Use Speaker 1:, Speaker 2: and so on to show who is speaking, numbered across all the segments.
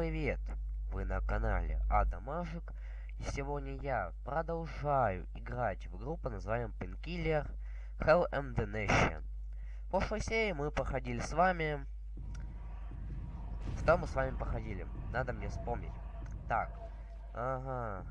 Speaker 1: Привет! Вы на канале Ада и сегодня я продолжаю играть в игру под названием Painkiller Hell and the Nation. В прошлой серии мы проходили с вами... Что мы с вами проходили? Надо мне вспомнить. Так, ага.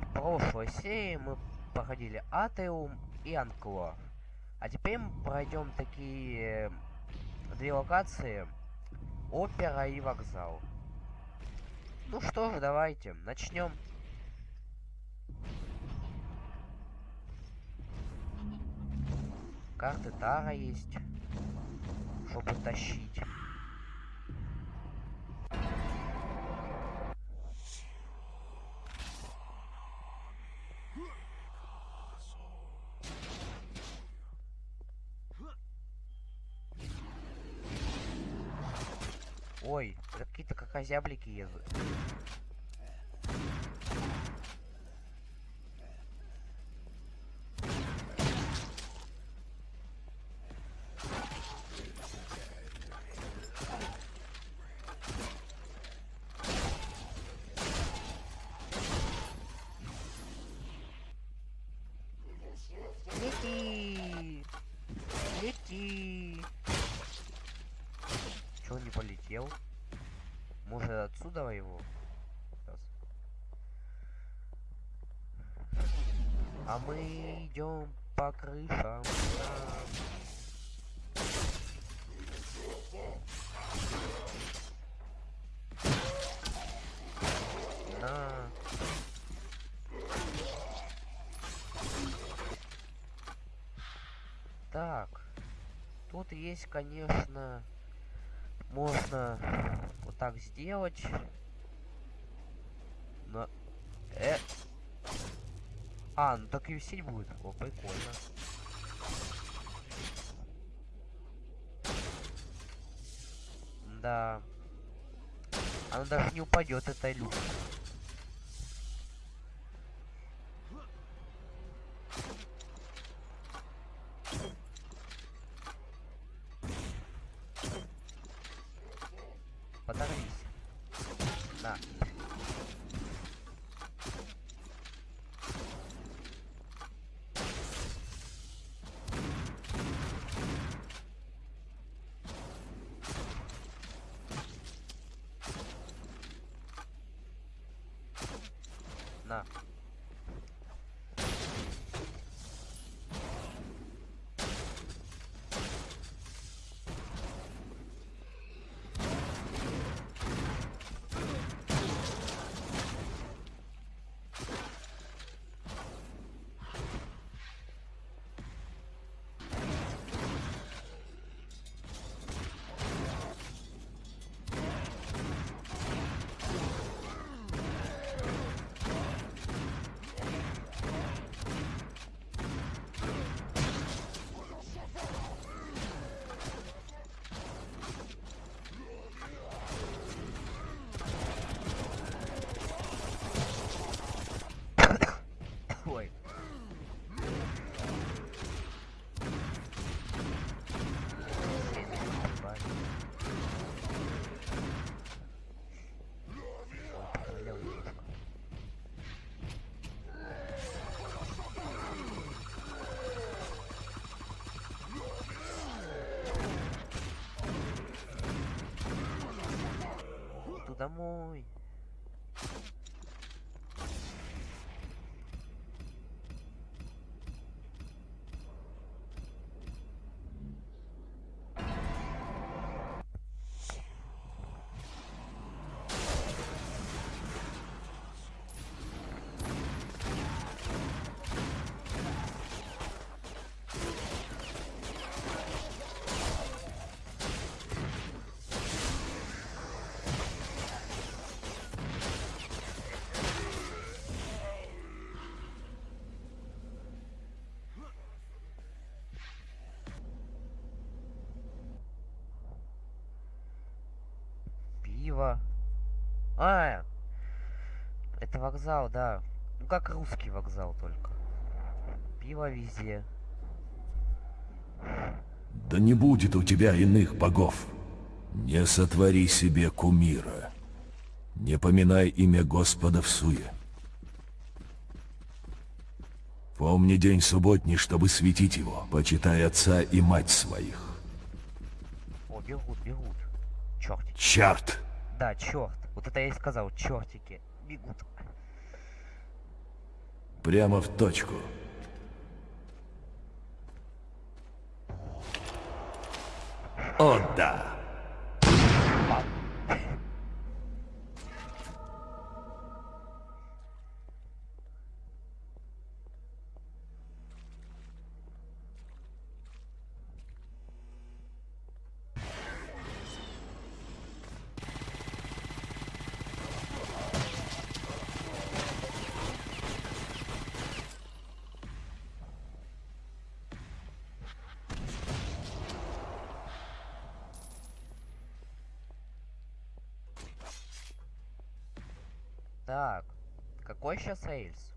Speaker 1: В прошлой серии мы проходили Атеум и Анклор. А теперь мы пройдем такие две локации Опера и вокзал. Ну что ж, давайте, начнем. Карты Тара есть, чтобы тащить. Ой, какие-то как озяблики едут. А мы идем по крышам. На. Так. Тут есть, конечно, можно вот так сделать. Но... Э... А, ну так и висеть будет. О, прикольно. Да. Она даже не упадет, эта люка. Подорвись. На. На. だもーい。Пиво. А, это вокзал, да. Ну как русский вокзал только. Пиво везде.
Speaker 2: Да не будет у тебя иных богов. Не сотвори себе кумира. Не поминай имя Господа в суе. Помни день субботний, чтобы светить его. Почитай отца и мать своих.
Speaker 1: О, бегут, бегут. Чертики.
Speaker 2: Черт!
Speaker 1: Да, черт. Вот это я и сказал, чертики. Бегут.
Speaker 2: Прямо в точку. О, да!
Speaker 1: Так, какой сейчас рейс?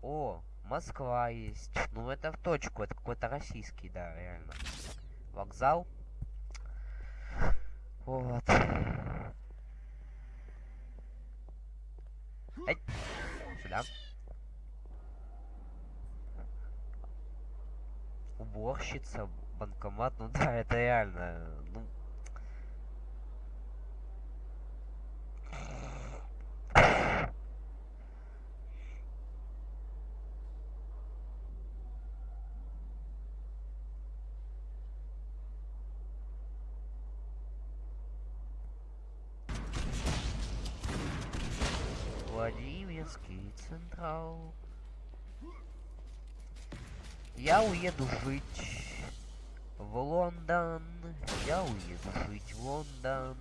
Speaker 1: О, Москва есть. Ну, это в точку, это какой-то российский, да, реально. Вокзал. Вот. Эй, сюда. Уборщица, банкомат, ну да, это реально, ну... Владимирский Централ. Я уеду жить в Лондон. Я уеду жить в Лондон.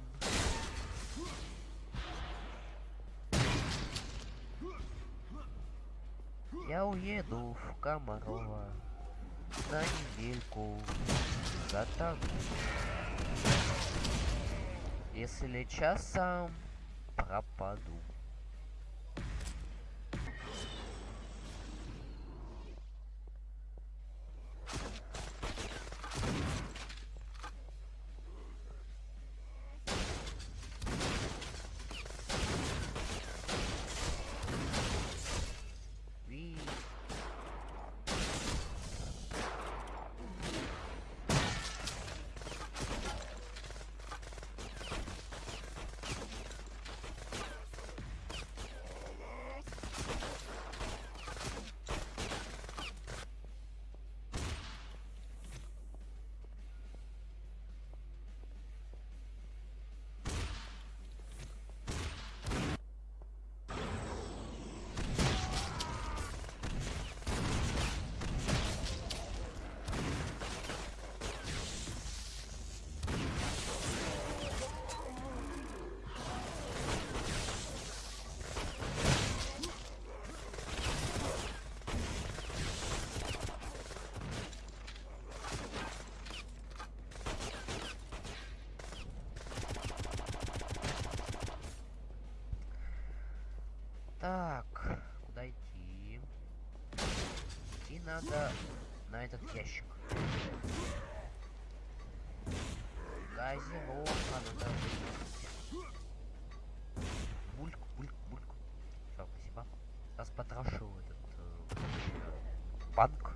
Speaker 1: Я уеду в Комарова на недельку затону. Если часом пропаду. Так, куда идти? Идти надо на этот ящик. Газировка надо выпить. Бульк, бульк, бульк. Все, спасибо. Сейчас потрошу этот э, банк.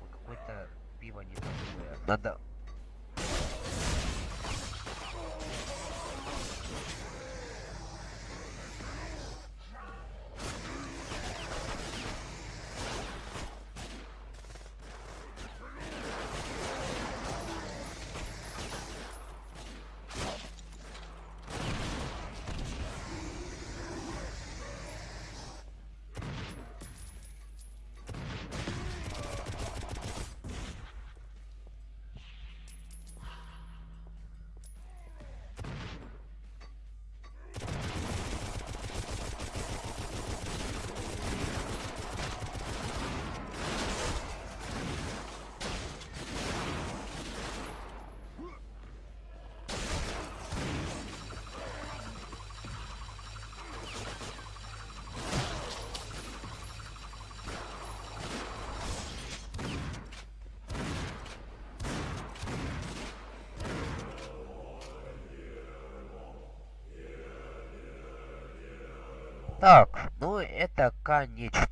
Speaker 1: Ой, Какое-то пиво не такое. Надо Так, ну это конечное.